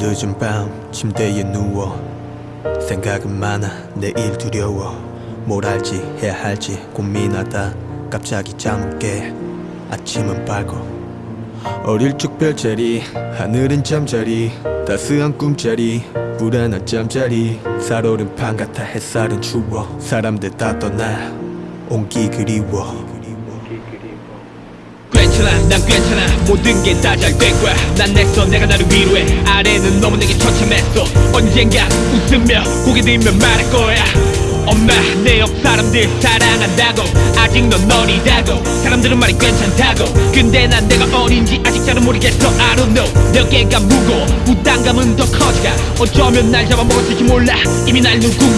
늦은 밤 침대에 누워 생각은 많아. 내일 두려워. 뭘 할지 해야 할지 고민하다. 갑자기 잠을 깨. 아침은 밝고 어릴 적 별자리 하늘은 잠자리 따스한 꿈자리 불안한 잠자리. 살오른 판 같아 햇살은 추워. 사람들 다 떠나 온기 그리워. 괜찮아 난 괜찮아. 모든 게 다 잘 될 거야. 난 냈어 내가 나를 위로해. 아래는 너무 내게 처참했어. 언젠가 웃으며 고개 들며 말할 거야 옆 사람들 사랑한다고. 아직 넌 어리다고. 사람들은 말이 괜찮다고. 근데 난 내가 어린지 아직 잘 모르겠어. I don't know. 내 어깨가 무거워 부담감은 더 커지가. 어쩌면 날 잡아먹었을지 몰라. 이미 날 누군가